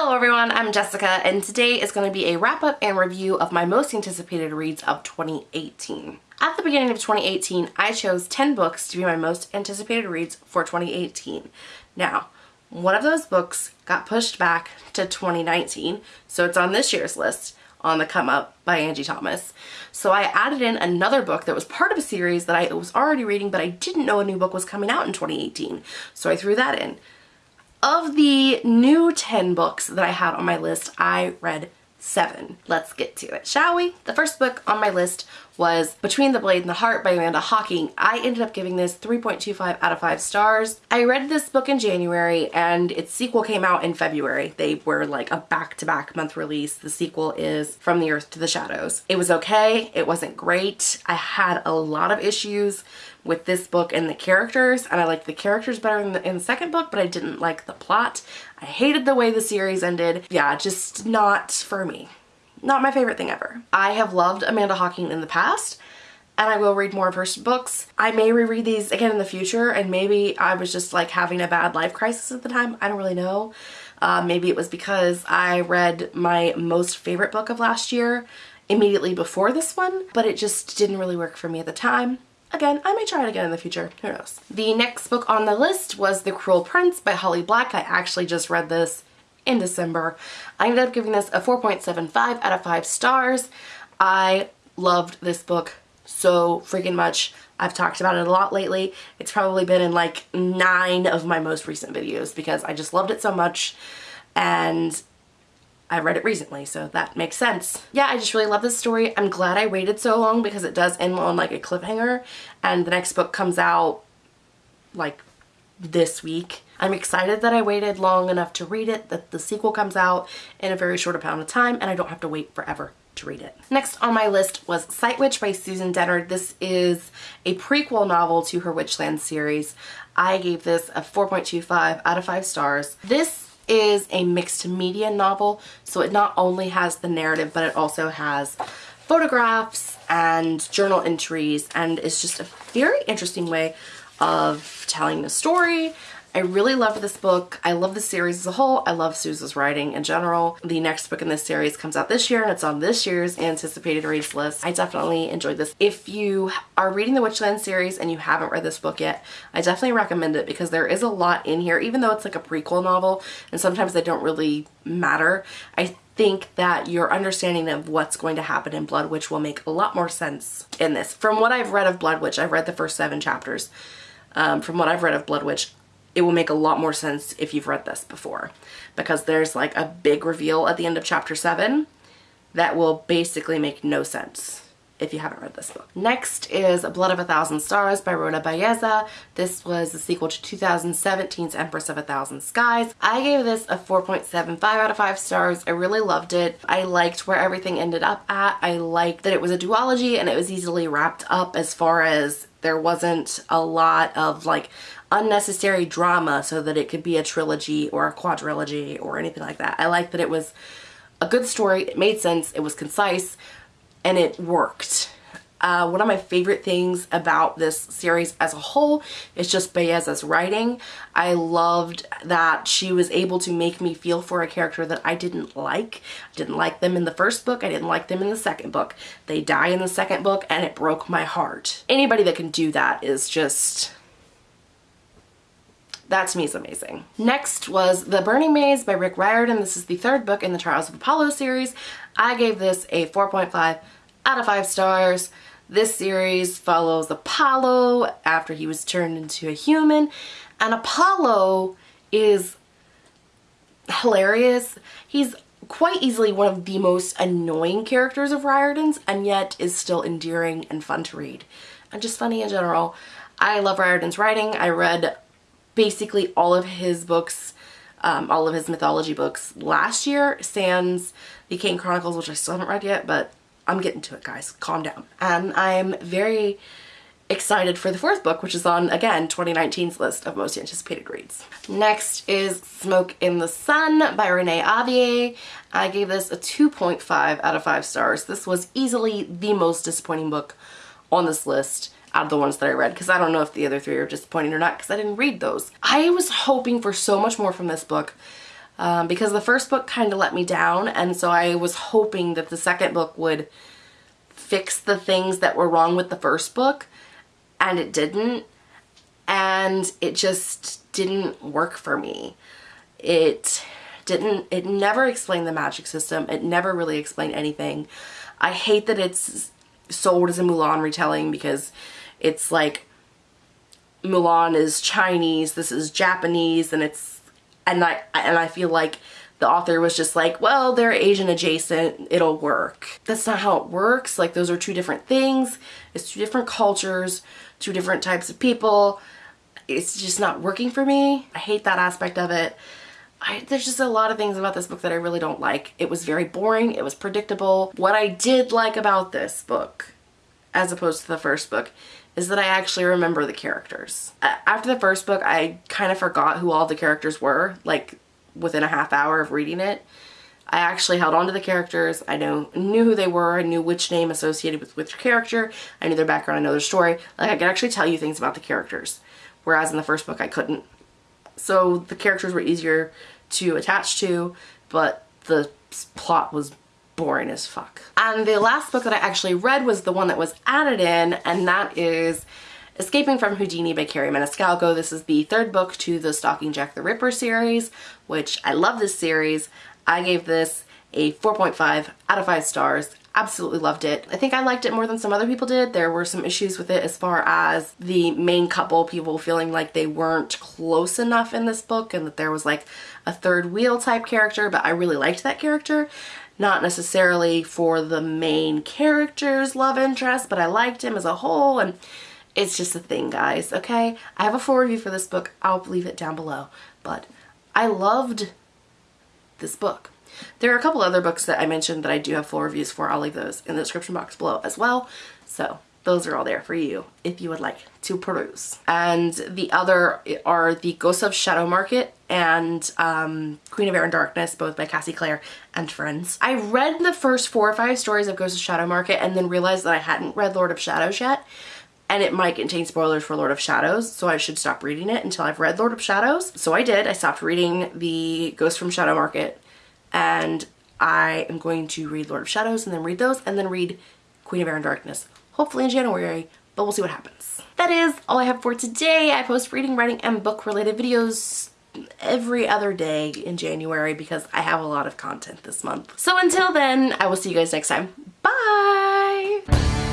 Hello everyone, I'm Jessica and today is going to be a wrap up and review of my most anticipated reads of 2018. At the beginning of 2018, I chose 10 books to be my most anticipated reads for 2018. Now, one of those books got pushed back to 2019, so it's on this year's list on the Come Up by Angie Thomas. So I added in another book that was part of a series that I was already reading, but I didn't know a new book was coming out in 2018. So I threw that in. Of the new 10 books that I had on my list, I read seven. Let's get to it, shall we? The first book on my list was Between the Blade and the Heart by Amanda Hocking. I ended up giving this 3.25 out of 5 stars. I read this book in January and its sequel came out in February. They were like a back-to-back -back month release. The sequel is From the Earth to the Shadows. It was okay. It wasn't great. I had a lot of issues with this book and the characters and I liked the characters better in the, in the second book but I didn't like the plot. I hated the way the series ended. Yeah, just not for me. Not my favorite thing ever. I have loved Amanda Hocking in the past and I will read more of her books. I may reread these again in the future and maybe I was just like having a bad life crisis at the time. I don't really know. Uh, maybe it was because I read my most favorite book of last year immediately before this one, but it just didn't really work for me at the time. Again, I may try it again in the future. Who knows? The next book on the list was The Cruel Prince by Holly Black. I actually just read this in December. I ended up giving this a 4.75 out of 5 stars. I loved this book so freaking much. I've talked about it a lot lately. It's probably been in like nine of my most recent videos because I just loved it so much and I read it recently, so that makes sense. Yeah, I just really love this story. I'm glad I waited so long because it does end on like a cliffhanger and the next book comes out like this week. I'm excited that I waited long enough to read it, that the sequel comes out in a very short amount of time and I don't have to wait forever to read it. Next on my list was Sight Witch by Susan Dennard. This is a prequel novel to her Witchland series. I gave this a 4.25 out of 5 stars. This is a mixed media novel, so it not only has the narrative, but it also has photographs and journal entries, and it's just a very interesting way of telling the story. I really love this book. I love the series as a whole. I love Susan's writing in general. The next book in this series comes out this year and it's on this year's anticipated reads list. I definitely enjoyed this. If you are reading the Witchland series and you haven't read this book yet, I definitely recommend it because there is a lot in here, even though it's like a prequel novel and sometimes they don't really matter. I think that your understanding of what's going to happen in Blood Witch will make a lot more sense in this. From what I've read of Blood Witch, I've read the first seven chapters. Um, from what I've read of Blood Witch, it will make a lot more sense if you've read this before. Because there's like a big reveal at the end of chapter 7 that will basically make no sense if you haven't read this book. Next is Blood of a Thousand Stars by Rhoda Belleza. This was the sequel to 2017's Empress of a Thousand Skies. I gave this a 4.75 out of 5 stars. I really loved it. I liked where everything ended up at. I liked that it was a duology and it was easily wrapped up as far as there wasn't a lot of like unnecessary drama so that it could be a trilogy or a quadrilogy or anything like that. I liked that it was a good story, it made sense, it was concise, and it worked. Uh, one of my favorite things about this series as a whole is just Belleza's writing. I loved that she was able to make me feel for a character that I didn't like. I didn't like them in the first book, I didn't like them in the second book. They die in the second book and it broke my heart. Anybody that can do that is just that to me is amazing. Next was The Burning Maze by Rick Riordan. This is the third book in the Trials of Apollo series. I gave this a 4.5 out of 5 stars. This series follows Apollo after he was turned into a human and Apollo is hilarious. He's quite easily one of the most annoying characters of Riordan's and yet is still endearing and fun to read and just funny in general. I love Riordan's writing. I read basically all of his books, um, all of his mythology books last year, sans the Kane Chronicles, which I still haven't read yet, but I'm getting to it, guys. Calm down. Um, and I'm very excited for the fourth book, which is on, again, 2019's list of most anticipated reads. Next is Smoke in the Sun by Renee Ahdieh. I gave this a 2.5 out of 5 stars. This was easily the most disappointing book on this list out of the ones that I read because I don't know if the other three are disappointing or not because I didn't read those. I was hoping for so much more from this book. Um, because the first book kind of let me down and so I was hoping that the second book would fix the things that were wrong with the first book and it didn't and it just didn't work for me. It didn't, it never explained the magic system. It never really explained anything. I hate that it's sold as a Mulan retelling because it's like Mulan is Chinese, this is Japanese, and it's and I and I feel like the author was just like, well, they're Asian adjacent, it'll work. That's not how it works. Like those are two different things. It's two different cultures, two different types of people. It's just not working for me. I hate that aspect of it. I, there's just a lot of things about this book that I really don't like. It was very boring. It was predictable. What I did like about this book, as opposed to the first book, is that I actually remember the characters. After the first book, I kind of forgot who all the characters were, like within a half hour of reading it. I actually held on to the characters. I know knew who they were. I knew which name associated with which character. I knew their background. I know their story. Like I could actually tell you things about the characters. Whereas in the first book I couldn't. So the characters were easier to attach to, but the plot was boring as fuck. And the last book that I actually read was the one that was added in, and that is Escaping from Houdini by Kerri Maniscalco. This is the third book to the Stalking Jack the Ripper series, which I love this series. I gave this a 4.5 out of 5 stars absolutely loved it. I think I liked it more than some other people did. There were some issues with it as far as the main couple, people feeling like they weren't close enough in this book and that there was like a third wheel type character, but I really liked that character. Not necessarily for the main character's love interest, but I liked him as a whole and it's just a thing, guys, okay? I have a full review for this book. I'll leave it down below, but I loved this book. There are a couple other books that I mentioned that I do have full reviews for. I'll leave those in the description box below as well. So those are all there for you if you would like to peruse. And the other are the Ghosts of Shadow Market and um, Queen of Air and Darkness, both by Cassie Clare and friends. I read the first four or five stories of Ghosts of Shadow Market and then realized that I hadn't read Lord of Shadows yet and it might contain spoilers for Lord of Shadows, so I should stop reading it until I've read Lord of Shadows. So I did. I stopped reading the Ghost from Shadow Market and I am going to read Lord of Shadows and then read those and then read Queen of Air and Darkness, hopefully in January, but we'll see what happens. That is all I have for today. I post reading, writing, and book related videos every other day in January because I have a lot of content this month. So until then, I will see you guys next time. Bye!